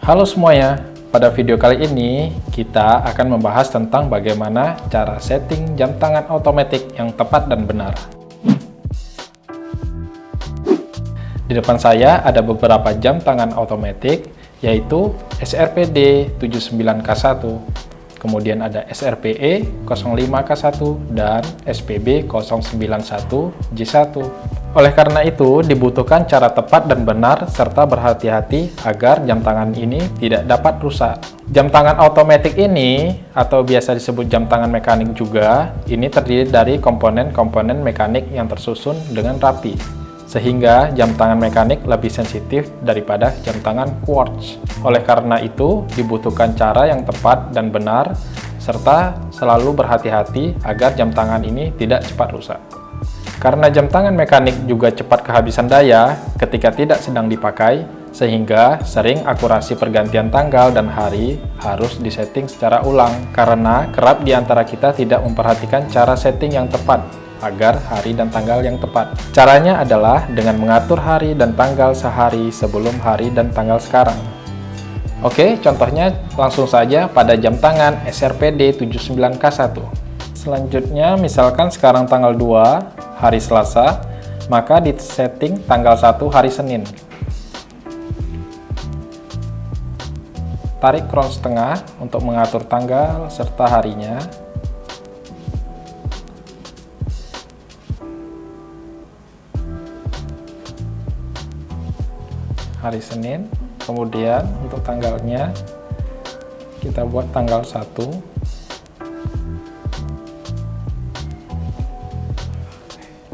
Halo semuanya, pada video kali ini kita akan membahas tentang bagaimana cara setting jam tangan otomatis yang tepat dan benar. Di depan saya ada beberapa jam tangan otomatis yaitu SRPD 79K1, kemudian ada SRPE 05K1 dan SPB 091J1. Oleh karena itu, dibutuhkan cara tepat dan benar serta berhati-hati agar jam tangan ini tidak dapat rusak. Jam tangan otomatis ini, atau biasa disebut jam tangan mekanik juga, ini terdiri dari komponen-komponen mekanik yang tersusun dengan rapi, sehingga jam tangan mekanik lebih sensitif daripada jam tangan quartz. Oleh karena itu, dibutuhkan cara yang tepat dan benar, serta selalu berhati-hati agar jam tangan ini tidak cepat rusak. Karena jam tangan mekanik juga cepat kehabisan daya ketika tidak sedang dipakai, sehingga sering akurasi pergantian tanggal dan hari harus disetting secara ulang karena kerap di antara kita tidak memperhatikan cara setting yang tepat agar hari dan tanggal yang tepat. Caranya adalah dengan mengatur hari dan tanggal sehari sebelum hari dan tanggal sekarang. Oke, contohnya langsung saja pada jam tangan SRPD 79K1. Selanjutnya, misalkan sekarang tanggal 2, hari Selasa, maka di setting tanggal 1 hari Senin. Tarik crown setengah untuk mengatur tanggal serta harinya. Hari Senin, kemudian untuk tanggalnya kita buat tanggal 1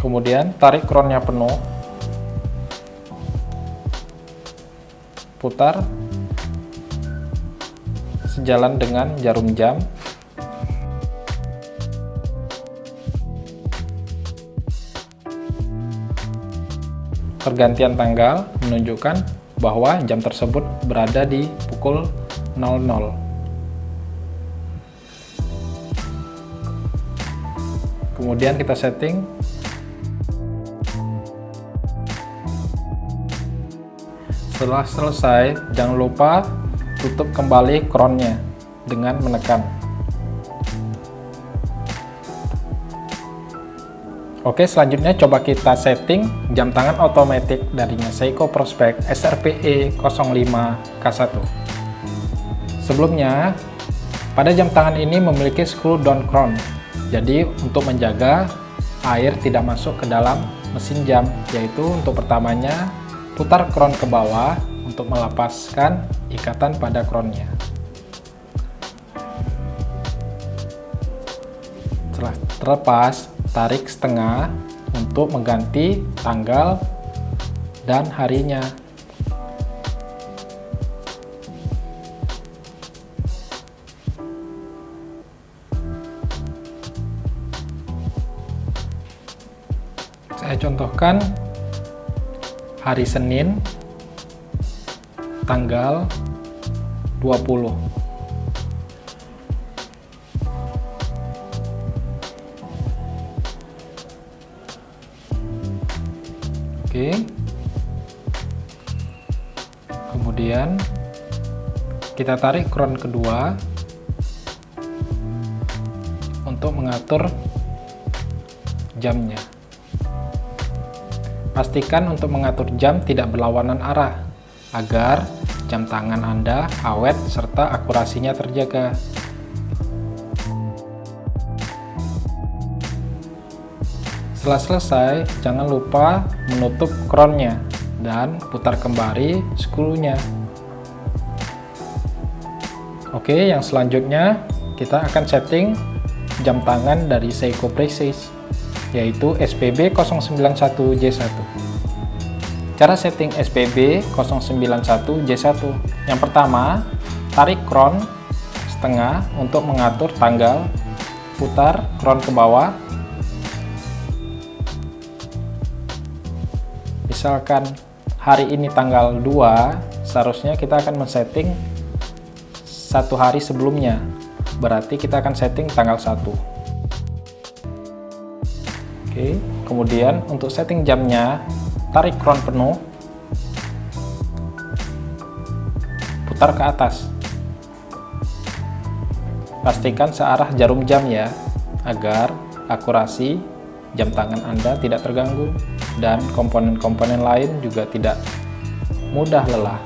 kemudian tarik kronnya penuh. Putar. Sejalan dengan jarum jam. Pergantian tanggal menunjukkan bahwa jam tersebut berada di pukul 00 kemudian kita setting Setelah selesai, jangan lupa tutup kembali crownnya dengan menekan. Oke, selanjutnya coba kita setting jam tangan otomatis darinya Seiko Prospect SRPE 05K1. Sebelumnya, pada jam tangan ini memiliki screw down crown. Jadi, untuk menjaga air tidak masuk ke dalam mesin jam, yaitu untuk pertamanya Putar kron ke bawah untuk melepaskan ikatan pada kronnya. Setelah terlepas, tarik setengah untuk mengganti tanggal dan harinya. Saya contohkan hari Senin tanggal 20 Oke. Kemudian kita tarik kron kedua untuk mengatur jamnya Pastikan untuk mengatur jam tidak berlawanan arah, agar jam tangan Anda awet serta akurasinya terjaga. Setelah selesai, jangan lupa menutup crownnya dan putar kembali skrunya. Oke, yang selanjutnya kita akan setting jam tangan dari Seiko Precision yaitu SPB 091J1. Cara setting SPB 091J1 yang pertama, tarik crown setengah untuk mengatur tanggal, putar crown ke bawah. Misalkan hari ini tanggal 2, seharusnya kita akan men-setting satu hari sebelumnya. Berarti kita akan setting tanggal 1. Oke, kemudian untuk setting jamnya, tarik crown penuh, putar ke atas. Pastikan searah jarum jam ya, agar akurasi jam tangan Anda tidak terganggu dan komponen-komponen lain juga tidak mudah lelah.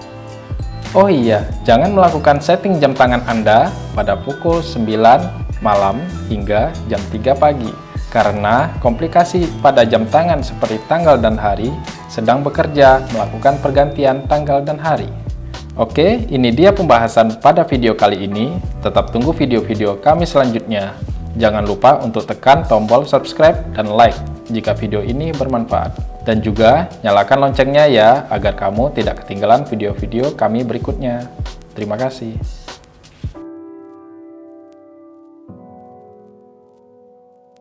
Oh iya, jangan melakukan setting jam tangan Anda pada pukul 9 malam hingga jam 3 pagi, karena komplikasi pada jam tangan seperti tanggal dan hari sedang bekerja melakukan pergantian tanggal dan hari. Oke, ini dia pembahasan pada video kali ini. Tetap tunggu video-video kami selanjutnya. Jangan lupa untuk tekan tombol subscribe dan like jika video ini bermanfaat. Dan juga nyalakan loncengnya ya, agar kamu tidak ketinggalan video-video kami berikutnya. Terima kasih.